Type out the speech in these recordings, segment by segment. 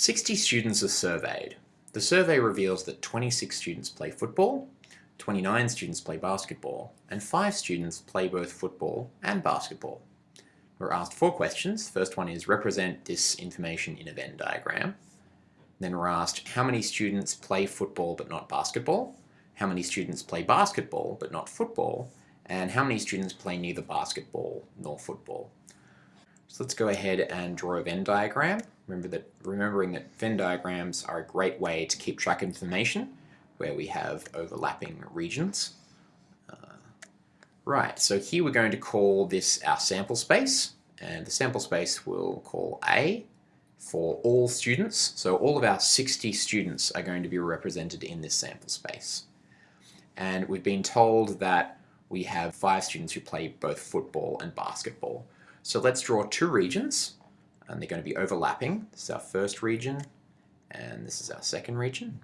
60 students are surveyed. The survey reveals that 26 students play football, 29 students play basketball, and 5 students play both football and basketball. We're asked four questions. First one is represent this information in a Venn diagram. Then we're asked how many students play football but not basketball, how many students play basketball but not football, and how many students play neither basketball nor football. So let's go ahead and draw a Venn diagram. Remember that, remembering that Venn diagrams are a great way to keep track of information where we have overlapping regions. Uh, right, so here we're going to call this our sample space, and the sample space we'll call A for all students. So all of our 60 students are going to be represented in this sample space. And we've been told that we have five students who play both football and basketball. So let's draw two regions, and they're going to be overlapping. This is our first region, and this is our second region.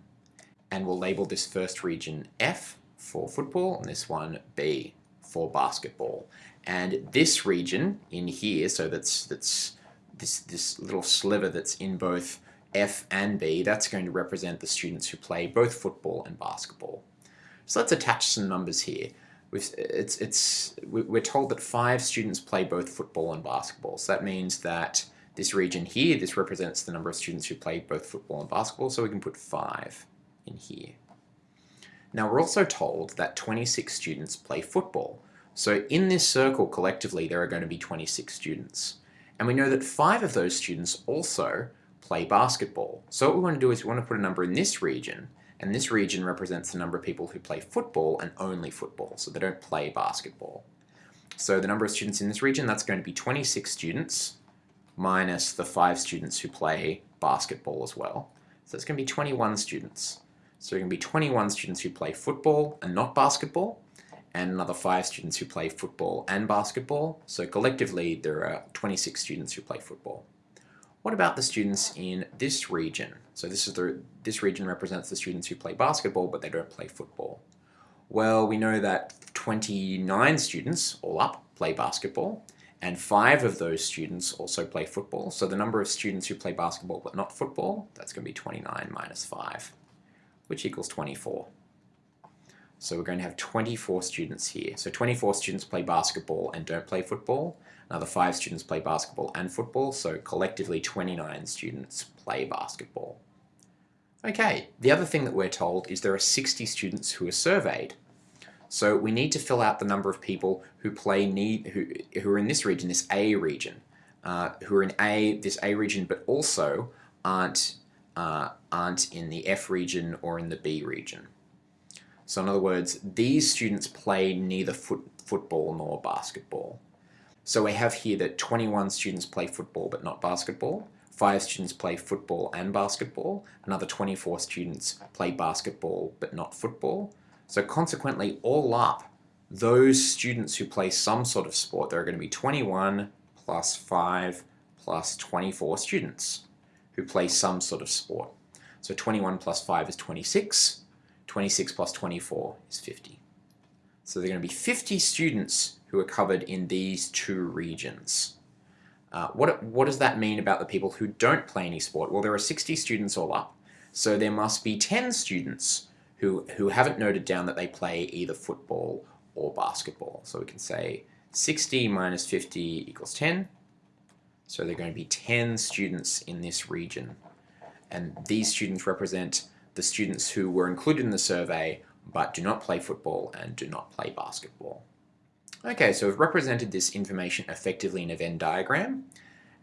And we'll label this first region F for football, and this one B for basketball. And this region in here, so that's, that's this, this little sliver that's in both F and B, that's going to represent the students who play both football and basketball. So let's attach some numbers here We've, it's, it's, we're told that five students play both football and basketball. So that means that this region here, this represents the number of students who play both football and basketball, so we can put five in here. Now we're also told that 26 students play football. So in this circle collectively there are going to be 26 students. And we know that five of those students also play basketball. So what we want to do is we want to put a number in this region and this region represents the number of people who play football and only football, so they don't play basketball. So the number of students in this region, that's going to be 26 students minus the 5 students who play basketball as well. So it's going to be 21 students. So there are going to be 21 students who play football and not basketball, and another 5 students who play football and basketball. So collectively there are 26 students who play football. What about the students in this region? So this is the this region represents the students who play basketball but they don't play football. Well, we know that 29 students, all up, play basketball, and five of those students also play football. So the number of students who play basketball but not football, that's going to be 29 minus 5, which equals 24. So we're going to have 24 students here. So 24 students play basketball and don't play football, Another five students play basketball and football, so collectively 29 students play basketball. Okay, the other thing that we're told is there are 60 students who are surveyed. So we need to fill out the number of people who play need who, who are in this region, this A region, uh, who are in A, this A region, but also aren't, uh, aren't in the F region or in the B region. So in other words, these students play neither foot, football nor basketball. So we have here that 21 students play football but not basketball, 5 students play football and basketball, another 24 students play basketball but not football. So consequently, all up, those students who play some sort of sport, there are going to be 21 plus 5 plus 24 students who play some sort of sport. So 21 plus 5 is 26, 26 plus 24 is 50. So there are going to be 50 students who are covered in these two regions. Uh, what, what does that mean about the people who don't play any sport? Well, there are 60 students all up, so there must be 10 students who, who haven't noted down that they play either football or basketball. So we can say 60 minus 50 equals 10. So there are going to be 10 students in this region. And these students represent the students who were included in the survey but do not play football and do not play basketball. Okay, so we've represented this information effectively in a Venn diagram.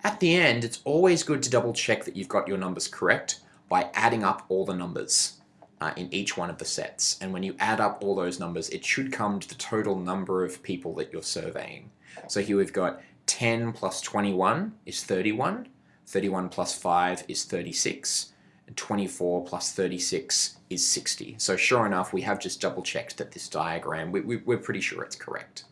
At the end, it's always good to double check that you've got your numbers correct by adding up all the numbers uh, in each one of the sets. And when you add up all those numbers, it should come to the total number of people that you're surveying. So here we've got 10 plus 21 is 31, 31 plus 5 is 36, and 24 plus 36 is 60. So sure enough, we have just double checked that this diagram, we, we, we're pretty sure it's correct.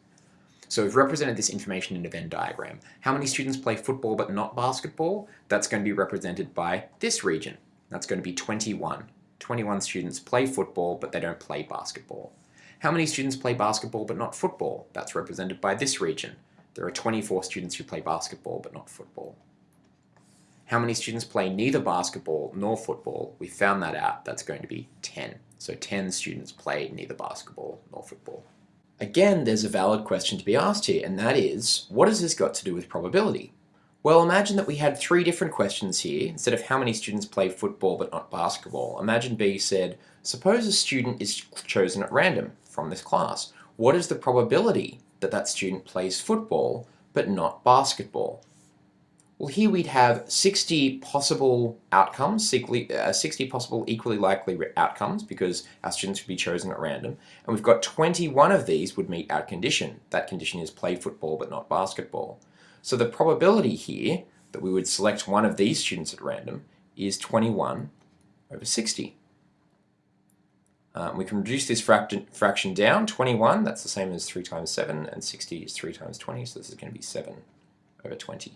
So we've represented this information in a Venn diagram. How many students play football but not basketball? That's going to be represented by this region. That's going to be 21. 21 students play football but they don't play basketball. How many students play basketball but not football? That's represented by this region. There are 24 students who play basketball but not football. how many students play neither basketball nor football? We found that out. That's going to be 10. So 10 students play neither basketball nor football. Again, there's a valid question to be asked here, and that is, what has this got to do with probability? Well, imagine that we had three different questions here. Instead of how many students play football but not basketball, imagine B said, suppose a student is chosen at random from this class. What is the probability that that student plays football but not basketball? Well, here we'd have 60 possible outcomes, uh, 60 possible equally likely outcomes because our students would be chosen at random. And we've got 21 of these would meet our condition. That condition is play football but not basketball. So the probability here that we would select one of these students at random is 21 over 60. Um, we can reduce this fraction, down. 21, that's the same as 3 times 7, and 60 is 3 times 20, so this is going to be 7 over 20.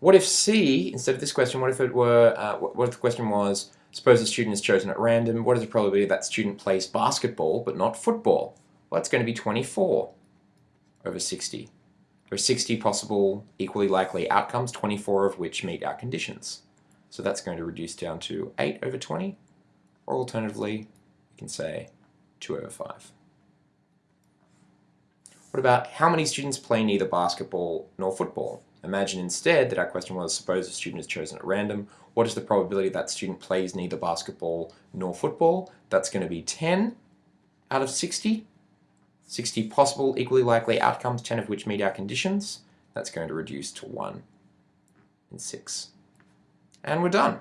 What if C, instead of this question, what if it were, uh, what if the question was, suppose a student is chosen at random, what is the probability that student plays basketball but not football? Well, that's going to be 24 over 60. There are 60 possible equally likely outcomes, 24 of which meet our conditions. So that's going to reduce down to 8 over 20, or alternatively, we can say 2 over 5. What about how many students play neither basketball nor football? Imagine instead that our question was, suppose a student is chosen at random, what is the probability that student plays neither basketball nor football? That's going to be 10 out of 60. 60 possible equally likely outcomes, 10 of which meet our conditions. That's going to reduce to 1 in 6. And we're done.